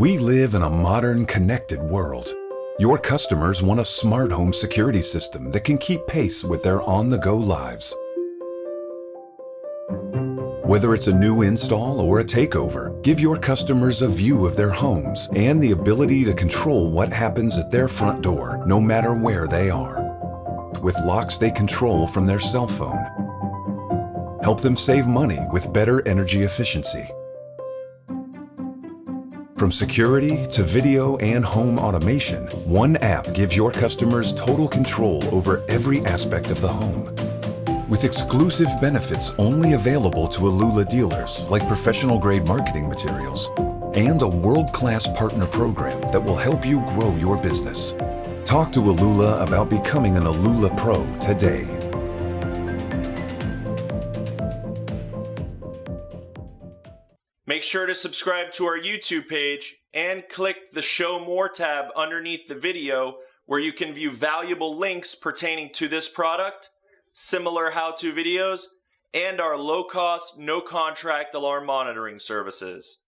We live in a modern, connected world. Your customers want a smart home security system that can keep pace with their on-the-go lives. Whether it's a new install or a takeover, give your customers a view of their homes and the ability to control what happens at their front door, no matter where they are. With locks they control from their cell phone. Help them save money with better energy efficiency. From security to video and home automation, one app gives your customers total control over every aspect of the home. With exclusive benefits only available to Alula dealers, like professional-grade marketing materials, and a world-class partner program that will help you grow your business. Talk to Alula about becoming an Alula Pro today. Make sure to subscribe to our YouTube page and click the Show More tab underneath the video where you can view valuable links pertaining to this product, similar how-to videos, and our low-cost, no-contract alarm monitoring services.